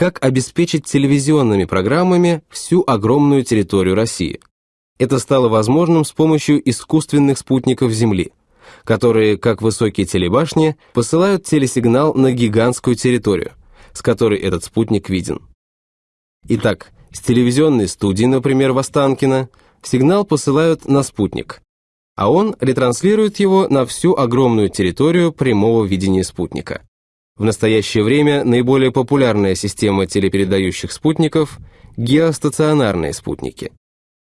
как обеспечить телевизионными программами всю огромную территорию России. Это стало возможным с помощью искусственных спутников Земли, которые, как высокие телебашни, посылают телесигнал на гигантскую территорию, с которой этот спутник виден. Итак, с телевизионной студии, например, в Останкино, сигнал посылают на спутник, а он ретранслирует его на всю огромную территорию прямого видения спутника. В настоящее время наиболее популярная система телепередающих спутников – геостационарные спутники.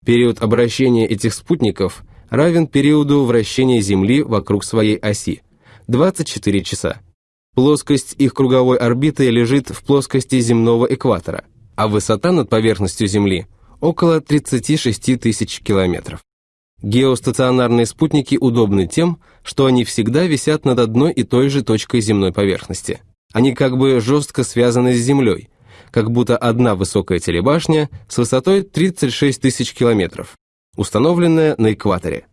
Период обращения этих спутников равен периоду вращения Земли вокруг своей оси – 24 часа. Плоскость их круговой орбиты лежит в плоскости земного экватора, а высота над поверхностью Земли – около 36 тысяч километров. Геостационарные спутники удобны тем, что они всегда висят над одной и той же точкой земной поверхности. Они как бы жестко связаны с Землей, как будто одна высокая телебашня с высотой 36 тысяч километров, установленная на экваторе.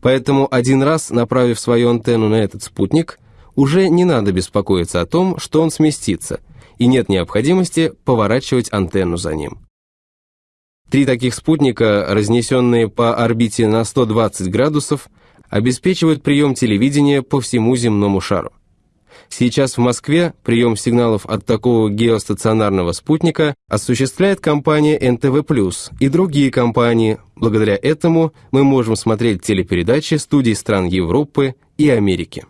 Поэтому один раз, направив свою антенну на этот спутник, уже не надо беспокоиться о том, что он сместится, и нет необходимости поворачивать антенну за ним. Три таких спутника, разнесенные по орбите на 120 градусов, обеспечивают прием телевидения по всему земному шару. Сейчас в Москве прием сигналов от такого геостационарного спутника осуществляет компания НТВ+, и другие компании. Благодаря этому мы можем смотреть телепередачи студий стран Европы и Америки.